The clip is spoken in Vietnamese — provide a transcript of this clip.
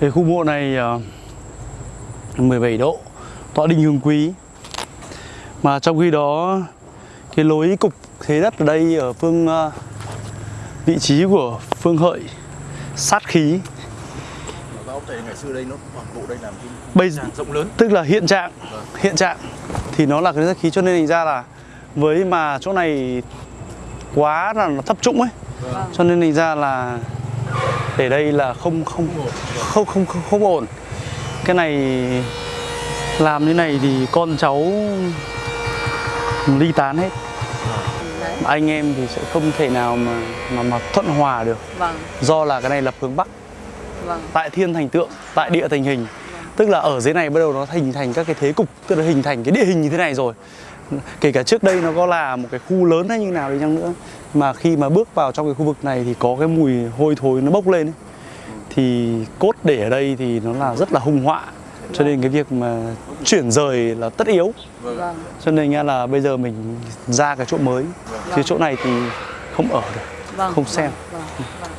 Cái khu mộ này ờ, 17 độ, tọa đinh hương quý. Mà trong khi đó cái lối cục thế đất ở đây ở phương ờ, vị trí của phương hợi sát khí Và ốc này ngày xưa đây nó toàn bộ đây là một cái Bây- tràng rộng lớn. tức là hiện trạng hiện trạng thì nó là cái sát khí cho nên thành ra là với mà chỗ này quá là nó thấp trũng ấy Vâng. cho nên thành ra là để đây là không không không không không, không ổn. Cái này làm như này thì con cháu ly tán hết. Anh em thì sẽ không thể nào mà mà mà thuận hòa được. Vâng, do là cái này lập hướng bắc. Vâng, tại thiên thành tượng tại địa thành hình. Tức là ở dưới này bắt đầu nó hình thành các cái thế cục tức là hình thành cái địa hình như thế này rồi. Kể cả trước đây nó có là một cái khu lớn hay như nào đi chăng nữa mà khi mà bước vào trong cái khu vực này thì có cái mùi hôi thối nó bốc lên ấy. thì cốt để ở đây thì nó là rất là hung họa cho nên cái việc mà chuyển rời là tất yếu vâng. cho nên nghe là bây giờ mình ra cái chỗ mới chứ chỗ này thì không ở được Vâng, Không xem. Vâng, vâng, vâng.